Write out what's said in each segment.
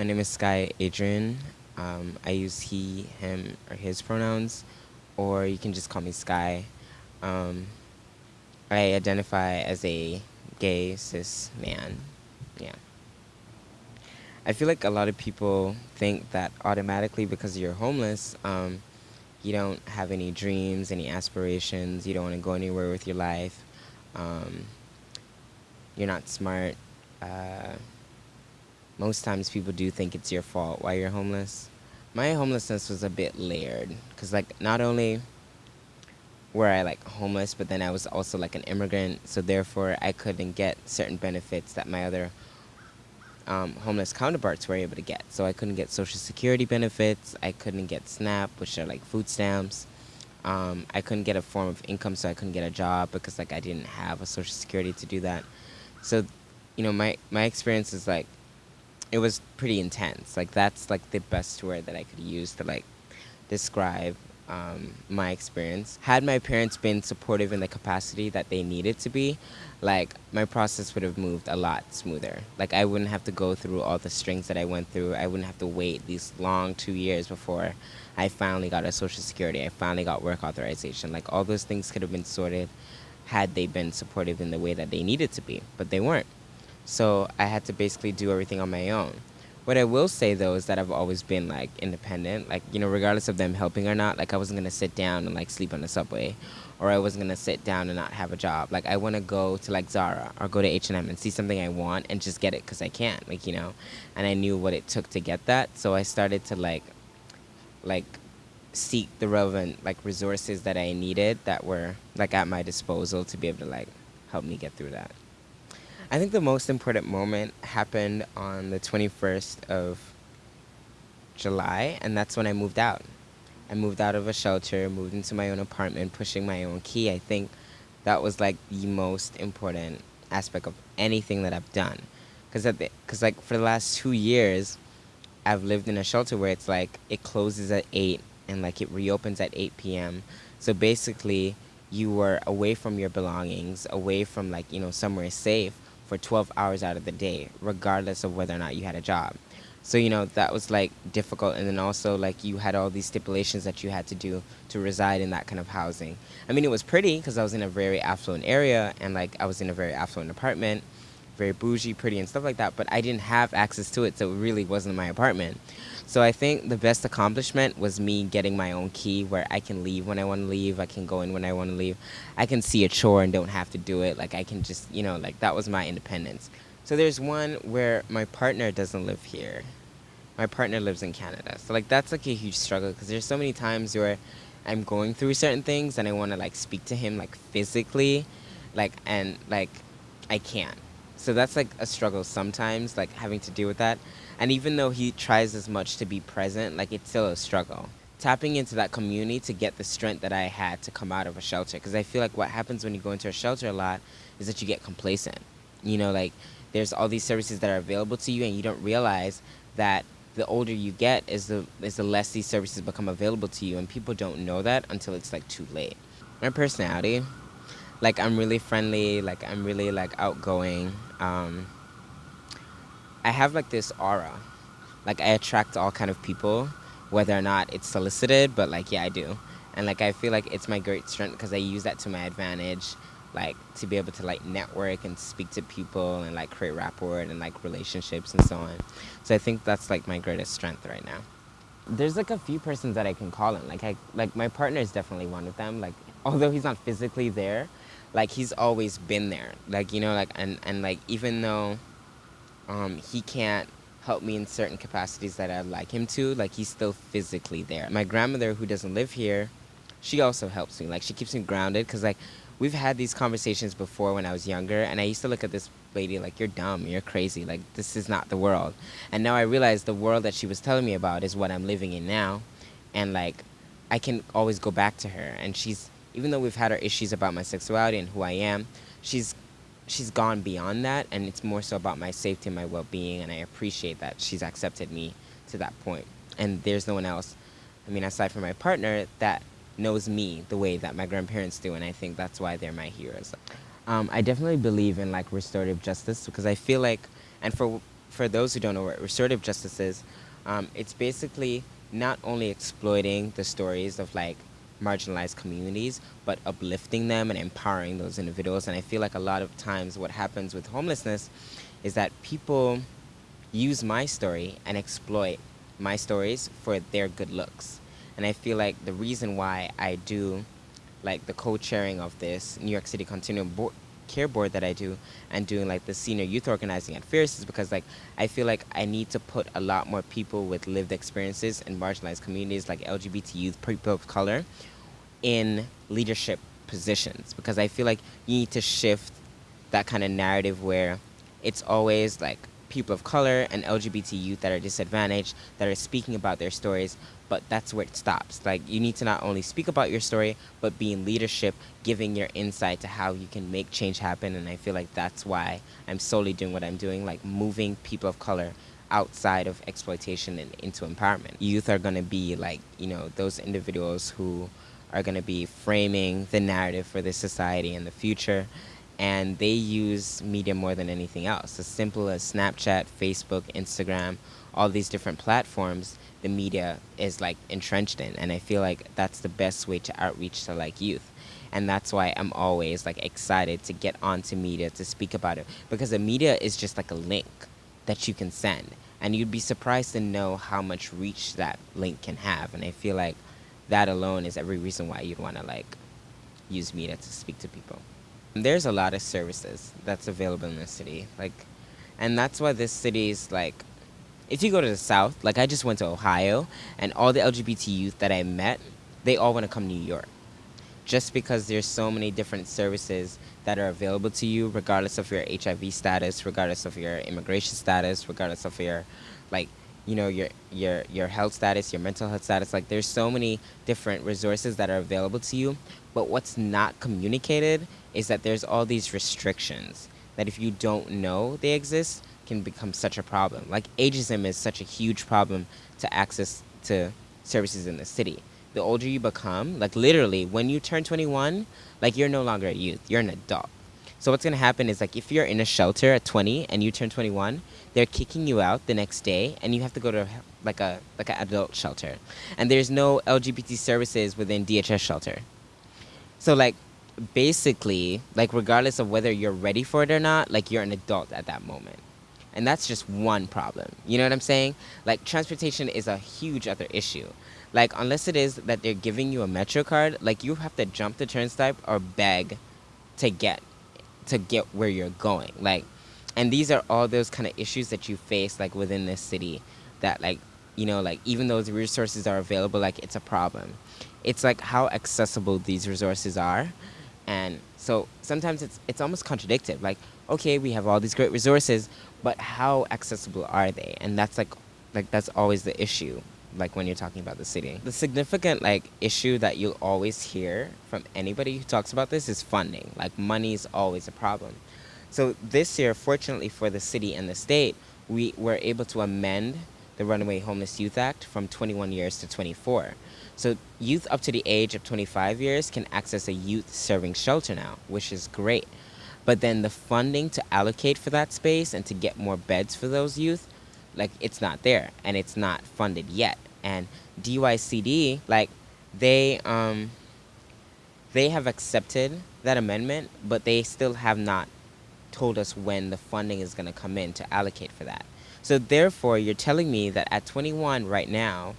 My name is Sky Adrian. Um, I use he, him, or his pronouns, or you can just call me Sky. Um, I identify as a gay cis man. Yeah. I feel like a lot of people think that automatically because you're homeless, um, you don't have any dreams, any aspirations, you don't want to go anywhere with your life, um, you're not smart. Uh, most times people do think it's your fault why you're homeless. My homelessness was a bit layered because like not only were I like homeless, but then I was also like an immigrant, so therefore I couldn't get certain benefits that my other um, homeless counterparts were able to get. So I couldn't get social security benefits, I couldn't get SNAP, which are like food stamps. Um, I couldn't get a form of income, so I couldn't get a job because like I didn't have a social security to do that. So, you know, my my experience is like it was pretty intense. Like that's like the best word that I could use to like describe um, my experience. Had my parents been supportive in the capacity that they needed to be, like my process would have moved a lot smoother. Like I wouldn't have to go through all the strings that I went through. I wouldn't have to wait these long two years before I finally got a social security. I finally got work authorization. Like all those things could have been sorted had they been supportive in the way that they needed to be, but they weren't. So I had to basically do everything on my own. What I will say though is that I've always been like independent. Like, you know, regardless of them helping or not, like I wasn't gonna sit down and like sleep on the subway or I wasn't gonna sit down and not have a job. Like I wanna go to like Zara or go to H&M and see something I want and just get it because I can't, like, you know. And I knew what it took to get that. So I started to like, like seek the relevant like resources that I needed that were like at my disposal to be able to like help me get through that. I think the most important moment happened on the 21st of July, and that's when I moved out. I moved out of a shelter, moved into my own apartment, pushing my own key. I think that was like the most important aspect of anything that I've done. Because because like for the last two years, I've lived in a shelter where it's like it closes at 8 and like it reopens at 8 p.m. So basically, you were away from your belongings, away from like, you know, somewhere safe for 12 hours out of the day, regardless of whether or not you had a job. So, you know, that was like difficult. And then also, like, you had all these stipulations that you had to do to reside in that kind of housing. I mean, it was pretty because I was in a very affluent area and, like, I was in a very affluent apartment, very bougie, pretty, and stuff like that. But I didn't have access to it, so it really wasn't my apartment. So I think the best accomplishment was me getting my own key where I can leave when I want to leave. I can go in when I want to leave. I can see a chore and don't have to do it. Like I can just, you know, like that was my independence. So there's one where my partner doesn't live here. My partner lives in Canada. So like that's like a huge struggle because there's so many times where I'm going through certain things and I want to like speak to him like physically, like and like I can't. So that's like a struggle sometimes, like having to deal with that. And even though he tries as much to be present, like it's still a struggle. Tapping into that community to get the strength that I had to come out of a shelter. Because I feel like what happens when you go into a shelter a lot is that you get complacent. You know, like there's all these services that are available to you, and you don't realize that the older you get is the is the less these services become available to you, and people don't know that until it's like too late. My personality, like I'm really friendly, like I'm really like outgoing. Um, I have like this aura. Like I attract all kind of people, whether or not it's solicited, but like yeah, I do. And like I feel like it's my great strength because I use that to my advantage, like to be able to like network and speak to people and like create rapport and like relationships and so on. So I think that's like my greatest strength right now. There's like a few persons that I can call in. Like I like my partner is definitely one of them. Like although he's not physically there, like he's always been there. Like you know like and and like even though um, he can't help me in certain capacities that I'd like him to. Like he's still physically there. My grandmother, who doesn't live here, she also helps me. Like she keeps me grounded because like we've had these conversations before when I was younger, and I used to look at this lady like you're dumb, you're crazy, like this is not the world. And now I realize the world that she was telling me about is what I'm living in now, and like I can always go back to her. And she's even though we've had our issues about my sexuality and who I am, she's she's gone beyond that and it's more so about my safety and my well-being and i appreciate that she's accepted me to that point. and there's no one else i mean aside from my partner that knows me the way that my grandparents do and i think that's why they're my heroes um, i definitely believe in like restorative justice because i feel like and for for those who don't know what restorative justice is, um, it's basically not only exploiting the stories of like marginalized communities, but uplifting them and empowering those individuals. And I feel like a lot of times what happens with homelessness is that people use my story and exploit my stories for their good looks. And I feel like the reason why I do like the co-chairing of this New York City Continuum Board, Care Board that I do and doing like the senior youth organizing at Fierce is because like I feel like I need to put a lot more people with lived experiences in marginalized communities like LGBT youth, people of color in leadership positions because I feel like you need to shift that kind of narrative where it's always like people of color and LGBT youth that are disadvantaged that are speaking about their stories, but that's where it stops. Like you need to not only speak about your story, but be in leadership, giving your insight to how you can make change happen. And I feel like that's why I'm solely doing what I'm doing, like moving people of color outside of exploitation and into empowerment. Youth are going to be like, you know, those individuals who are going to be framing the narrative for this society in the future and they use media more than anything else. As simple as Snapchat, Facebook, Instagram, all these different platforms, the media is like entrenched in, and I feel like that's the best way to outreach to like youth. And that's why I'm always like excited to get onto media to speak about it because the media is just like a link that you can send. And you'd be surprised to know how much reach that link can have. And I feel like that alone is every reason why you'd want to like use media to speak to people. There's a lot of services that's available in the city, like, and that's why this city is like. If you go to the south, like I just went to Ohio, and all the LGBT youth that I met, they all want to come to New York, just because there's so many different services that are available to you, regardless of your HIV status, regardless of your immigration status, regardless of your, like, you know your your your health status your mental health status like there's so many different resources that are available to you. But what's not communicated is that there's all these restrictions that if you don't know they exist can become such a problem. Like ageism is such a huge problem to access to services in the city. The older you become, like literally when you turn 21, like you're no longer a youth, you're an adult. So what's gonna happen is like if you're in a shelter at 20 and you turn 21, they're kicking you out the next day and you have to go to like a like an adult shelter. And there's no LGBT services within DHS shelter. So like basically, like regardless of whether you're ready for it or not, like you're an adult at that moment. And that's just one problem. You know what I'm saying? Like transportation is a huge other issue. Like unless it is that they're giving you a metro card, like you have to jump the turnstile or beg to get to get where you're going. Like and these are all those kind of issues that you face like within this city that like you know like even though the resources are available like it's a problem it's like how accessible these resources are and so sometimes it's it's almost contradictory. Like, okay, we have all these great resources, but how accessible are they? And that's like like that's always the issue like when you're talking about the city. The significant like issue that you'll always hear from anybody who talks about this is funding. Like money is always a problem. So this year, fortunately for the city and the state, we were able to amend the Runaway Homeless Youth Act from 21 years to 24. So youth up to the age of 25 years can access a youth serving shelter now, which is great. But then the funding to allocate for that space and to get more beds for those youth, like it's not there and it's not funded yet. And DYCD, like they um they have accepted that amendment, but they still have not told us when the funding is going to come in to allocate for that. So therefore, you're telling me that at 21 right now,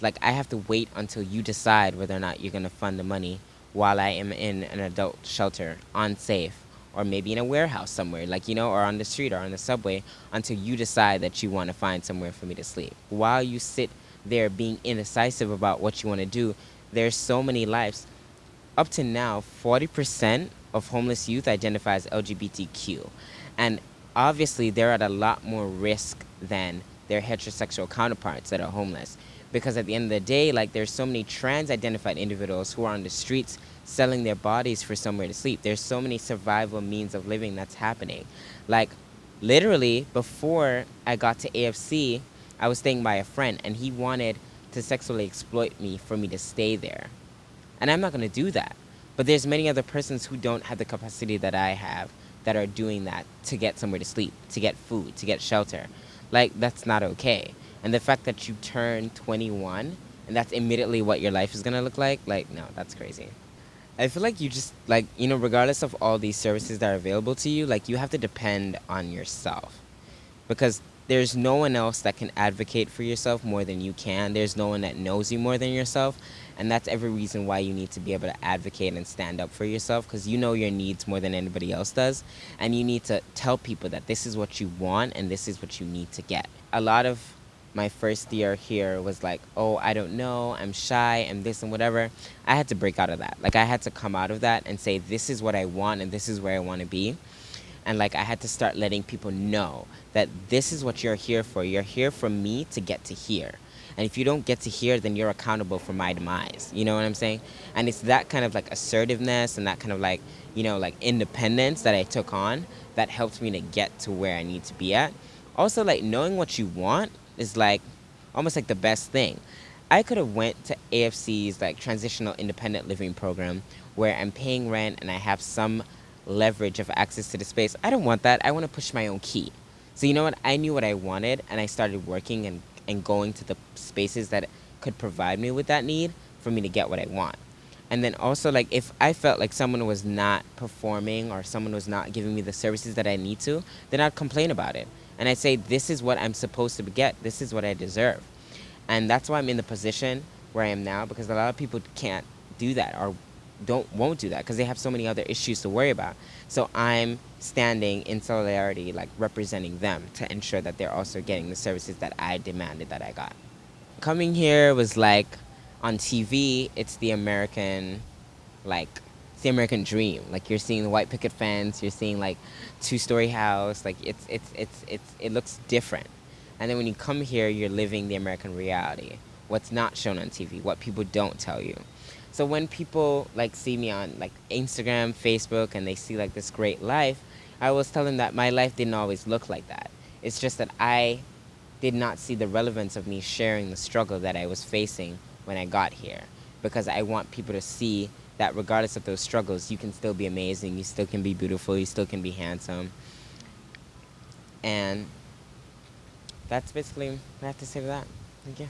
like I have to wait until you decide whether or not you're going to fund the money while I am in an adult shelter, unsafe, or maybe in a warehouse somewhere, like, you know, or on the street or on the subway, until you decide that you want to find somewhere for me to sleep. While you sit there being indecisive about what you want to do, there's so many lives. Up to now, 40% of homeless youth identify as LGBTQ. And obviously, they're at a lot more risk than their heterosexual counterparts that are homeless because at the end of the day, like there's so many trans-identified individuals who are on the streets selling their bodies for somewhere to sleep. There's so many survival means of living that's happening. Like literally before I got to AFC, I was staying by a friend and he wanted to sexually exploit me for me to stay there. And I'm not going to do that. But there's many other persons who don't have the capacity that I have that are doing that to get somewhere to sleep, to get food, to get shelter. like that's not okay. And the fact that you turn 21 and that's immediately what your life is gonna look like, like no, that's crazy. I feel like you just like you know, regardless of all these services that are available to you, like you have to depend on yourself because there's no one else that can advocate for yourself more than you can. There's no one that knows you more than yourself. And that's every reason why you need to be able to advocate and stand up for yourself because you know your needs more than anybody else does. And you need to tell people that this is what you want and this is what you need to get. A lot of my first year here was like, oh, I don't know, I'm shy, I'm this and whatever. I had to break out of that. Like, I had to come out of that and say, this is what I want and this is where I want to be and like I had to start letting people know that this is what you're here for. You're here for me to get to here. And if you don't get to here, then you're accountable for my demise. You know what I'm saying? And it's that kind of like assertiveness and that kind of like, you know, like independence that I took on that helped me to get to where I need to be at. Also, like knowing what you want is like almost like the best thing. I could have went to AFC's like transitional independent living program where I'm paying rent and I have some leverage of access to the space. I don't want that. I want to push my own key. So you know what? I knew what I wanted, and I started working and, and going to the spaces that could provide me with that need for me to get what I want. And then also, like, if I felt like someone was not performing or someone was not giving me the services that I need to, then I'd complain about it. And I'd say, this is what I'm supposed to get. This is what I deserve. And that's why I'm in the position where I am now because a lot of people can't do that or don't won't do that because they have so many other issues to worry about. So I'm standing in solidarity, like representing them to ensure that they're also getting the services that I demanded that I got. Coming here was like on TV, it's the American, like the American dream. Like you're seeing the white picket fence, you're seeing like two-story house, like it's it's it's it's it looks different. And then when you come here, you're living the American reality. What's not shown on TV, what people don't tell you. So when people like see me on like Instagram, Facebook, and they see like this great life, I always tell them that my life didn't always look like that. It's just that I did not see the relevance of me sharing the struggle that I was facing when I got here. Because I want people to see that regardless of those struggles, you can still be amazing, you still can be beautiful, you still can be handsome. And that's basically what I have to say to that. Thank you.